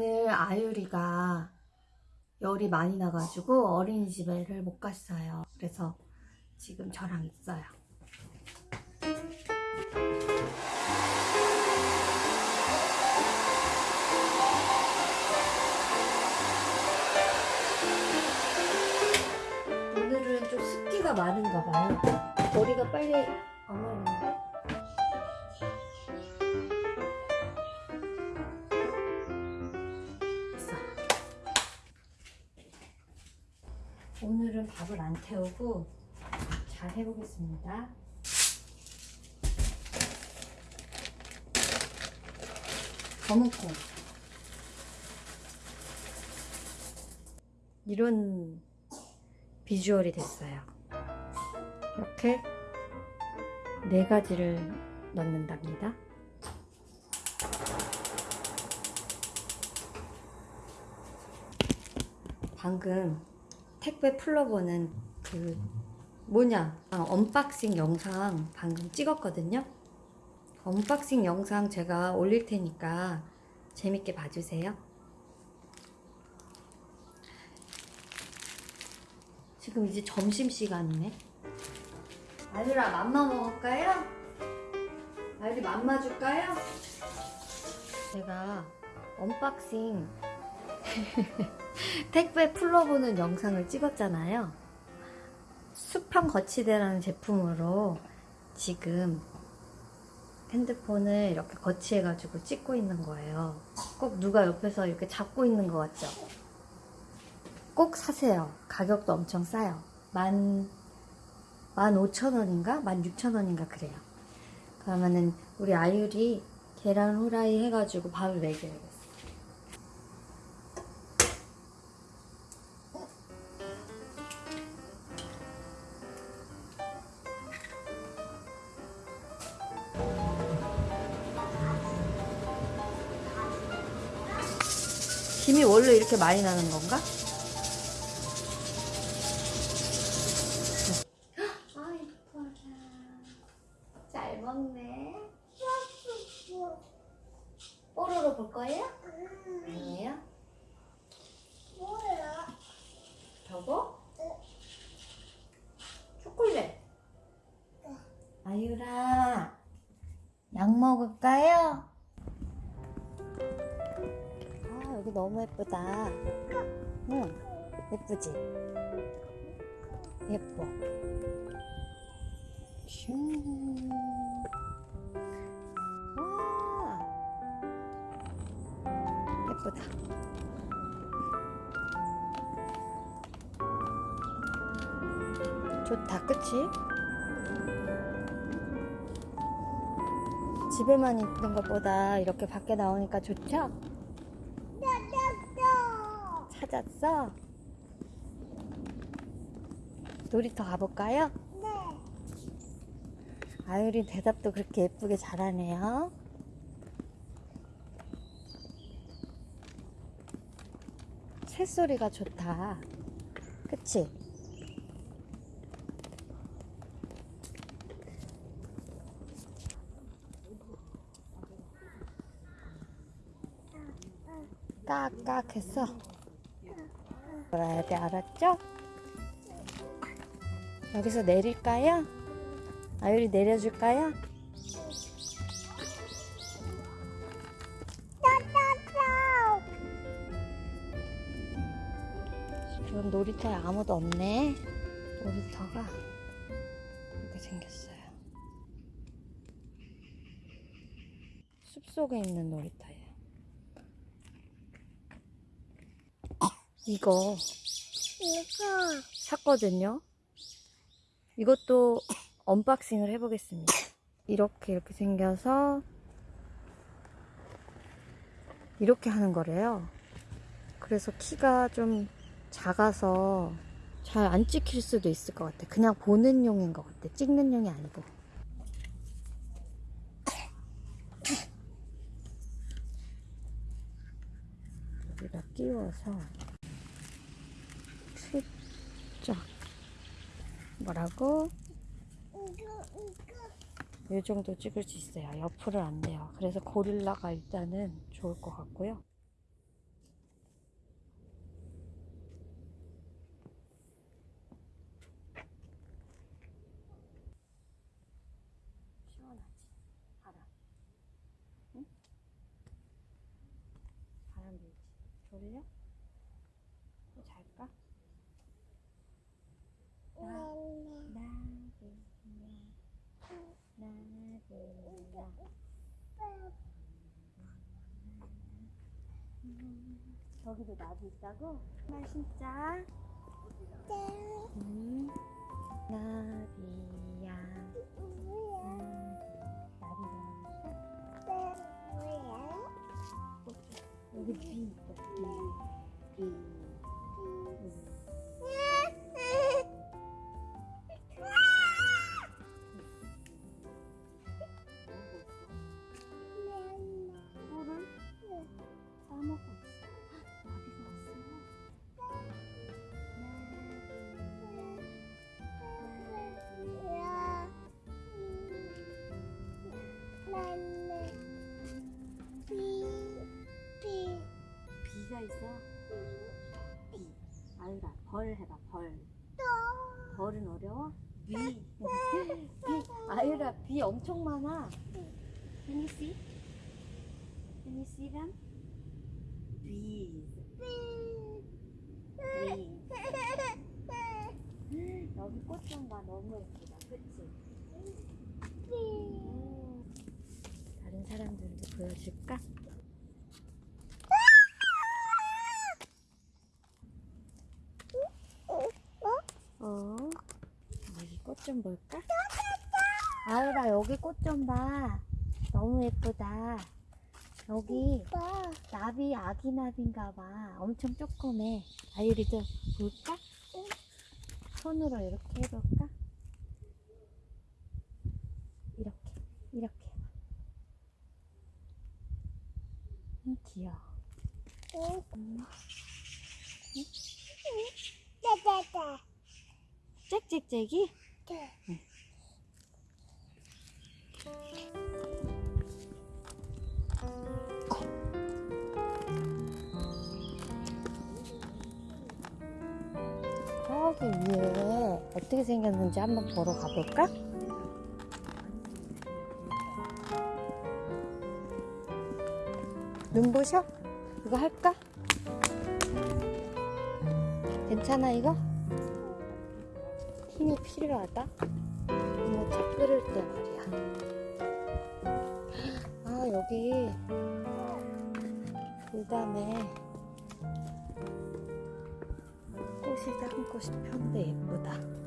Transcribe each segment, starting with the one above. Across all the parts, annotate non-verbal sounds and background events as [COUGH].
오늘 아유리가 열이 많이 나가지고 어린이집에를 못 갔어요. 그래서 지금 저랑 있어요. 오늘은 좀 습기가 많은가 봐요. 머리가 빨리 태우고 잘 해보겠습니다. 검은콩. 이런 비주얼이 됐어요. 이렇게 네 가지를 넣는답니다. 방금 택배 풀러보는 그 뭐냐 아, unboxing 영상 방금 찍었거든요. unboxing 영상 제가 올릴 테니까 재밌게 봐주세요. 지금 이제 점심 시간이네. 아유라 맘마 먹을까요? 아유리 맘마 줄까요? 제가 unboxing [LAUGHS] 택배 풀러보는 영상을 찍었잖아요. 수평 거치대라는 제품으로 지금 핸드폰을 이렇게 거치해 가지고 찍고 있는 거예요. 꼭 누가 옆에서 이렇게 잡고 있는 것 같죠? 꼭 사세요. 가격도 엄청 싸요. 만, 만 오천 원인가? 만 육천 원인가 그래요. 그러면은 우리 아유리 계란 후라이 해가지고 밥을 먹여야 원래 이렇게 많이 나는 건가? 아 이뻐라 잘 먹네 뽀로로 볼 거예요? 아니에요? 뭐야? 저거? 초콜릿 아유라 약 먹을까요? 여기 너무 예쁘다 응 예쁘지? 예뻐 슝. 와 예쁘다 좋다 그치? 집에만 있는 것보다 이렇게 밖에 나오니까 좋죠? 찾았어? 놀이터 가볼까요? 네. 아유리 대답도 그렇게 예쁘게 잘하네요. 새소리가 좋다. 그치? 깍깍 했어. 놀아야 돼, 알았죠? 여기서 내릴까요? 아유리 내려줄까요? 지금 놀이터에 아무도 없네. 놀이터가 이렇게 생겼어요. 숲속에 있는 놀이터예요. 이거 이거 샀거든요. 이것도 unboxing을 해보겠습니다. 이렇게 이렇게 생겨서 이렇게 하는 거래요. 그래서 키가 좀 작아서 잘 안 찍힐 수도 있을 것 같아. 그냥 보는 용인 것 같아. 찍는 용이 아니고. 여기다 끼워서 살짝 뭐라고? 이 정도 찍을 수 있어요. 옆으로 안 돼요. 그래서 고릴라가 일단은 좋을 것 같고요. 시원하지? 바람. 응? 바람 불지? 졸려? 저기도 나비 있다고? 말 진짜? 음. 나비야 나비 나비가 여기 비 있다 엄청 많아. Can you see? Can you see them? Bees. [LAUGHS] Bees. 여기 꽃 좀 봐. 너무 예쁘다. 그치? 음. 다른 사람들도 보여줄까? 어? 여기 꽃 좀 볼까? 아유라 여기 꽃 좀 봐. 너무 예쁘다. 여기 나비 아기 나비인가 봐. 엄청 조그매. 아유리도 볼까? 손으로 이렇게 해볼까? 이렇게 이렇게 해봐. 음, 귀여워. 음, 짹짹짹이? 저기 위에 어떻게 생겼는지 한번 보러 가볼까? 눈부셔? 이거 할까? 괜찮아 이거? 힘이 필요하다? 이거 차 끓일 때 말이야 아 여기 돌담에 꽃이 한 꽃이 폈는데 예쁘다.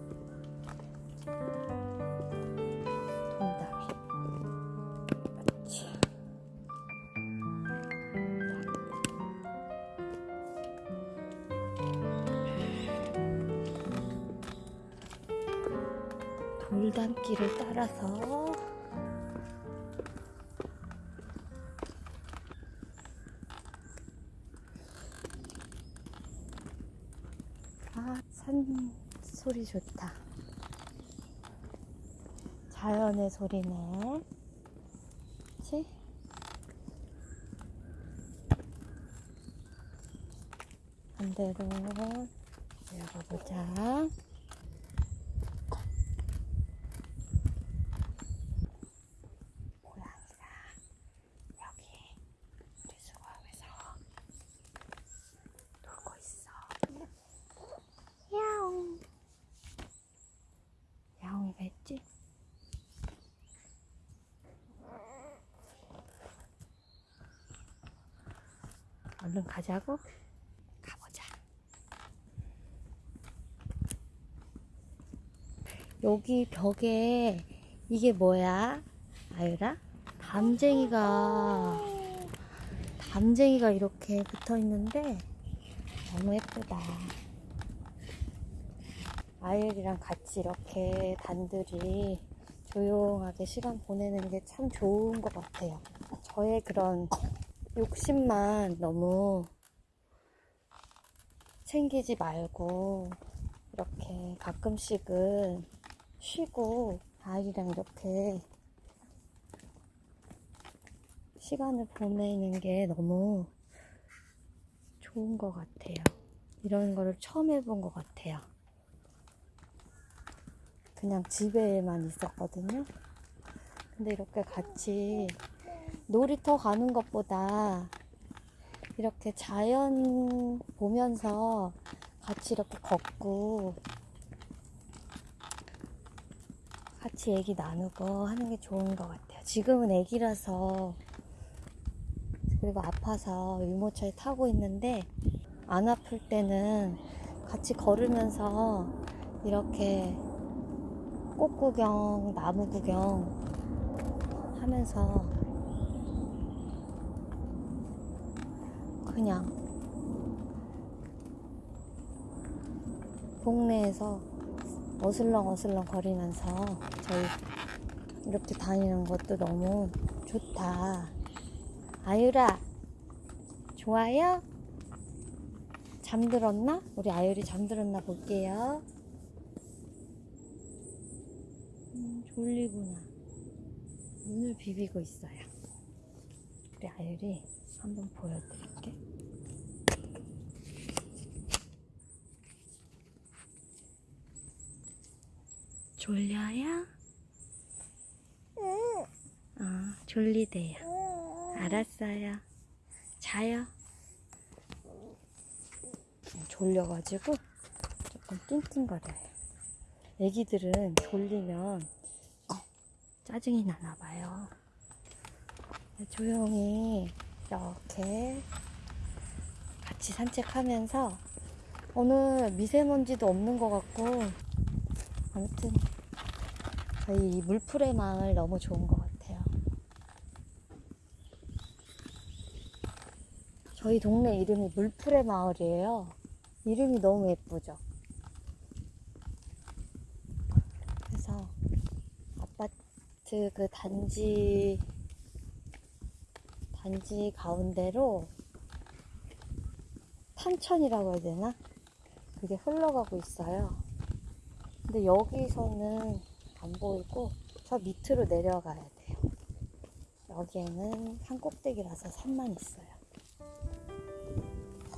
돌담길을 따라서 소리 좋다. 자연의 소리네. 그치? 반대로 열어보자. 고양이가 여기 우리 수거함에서 놀고 있어. 야옹. 야옹이가 있지? 얼른 가자고? 가보자. 여기 벽에 이게 뭐야? 아유라? 담쟁이가 담쟁이가 이렇게 붙어 있는데 너무 예쁘다. 아이들이랑 같이 이렇게 단둘이 조용하게 시간 보내는 게 참 좋은 것 같아요. 저의 그런 욕심만 너무 챙기지 말고 이렇게 가끔씩은 쉬고 아이랑 이렇게 시간을 보내는 게 너무 좋은 것 같아요. 이런 거를 처음 해본 것 같아요. 그냥 집에만 있었거든요. 근데 이렇게 같이 놀이터 가는 것보다 이렇게 자연 보면서 같이 이렇게 걷고 같이 얘기 나누고 하는 게 좋은 것 같아요. 지금은 애기라서 그리고 아파서 유모차에 타고 있는데 안 아플 때는 같이 걸으면서 이렇게 꽃 구경, 나무 구경 하면서 그냥 동네에서 어슬렁 어슬렁 거리면서 저희 이렇게 다니는 것도 너무 좋다. 아유라, 좋아요? 잠들었나? 우리 아유리 잠들었나 볼게요. 음, 졸리구나. 눈을 비비고 있어요. 우리 아유리 한번 보여드릴게. 졸려요? 응. 어, 졸리대요. 응. 알았어요. 자요. 졸려가지고 조금 띵띵거려요. 애기들은 졸리면 짜증이 나나 봐요. 조용히 이렇게 같이 산책하면서 오늘 미세먼지도 없는 것 같고 아무튼 저희 이 물풀의 마을 너무 좋은 것 같아요. 저희 동네 이름이 물풀의 마을이에요. 이름이 너무 예쁘죠? 그래서 아파트 그 단지, 단지 가운데로 탄천이라고 해야 되나? 그게 흘러가고 있어요. 근데 여기서는 안 보이고 저 밑으로 내려가야 돼요. 여기에는 산 꼭대기라서 산만 있어요.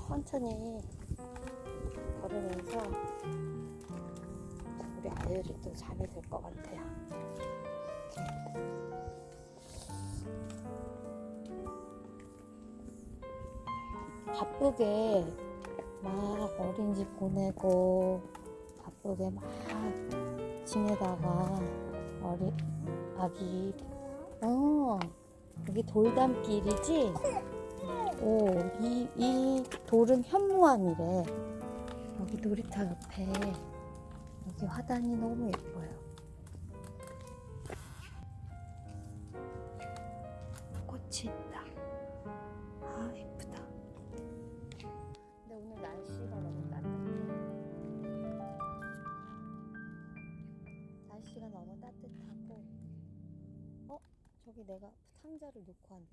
천천히 걸으면서 우리 아이들이 또 잠이 들 것 같아요. 바쁘게 막 어린이집 보내고 바쁘게 막 지내다가 어리 아기 어 여기 돌담길이지? 오, 이, 이 돌은 현무암이래. 여기 놀이터 옆에 여기 화단이 너무 예뻐요. 꽃이 저기 내가 상자를 놓고 왔네.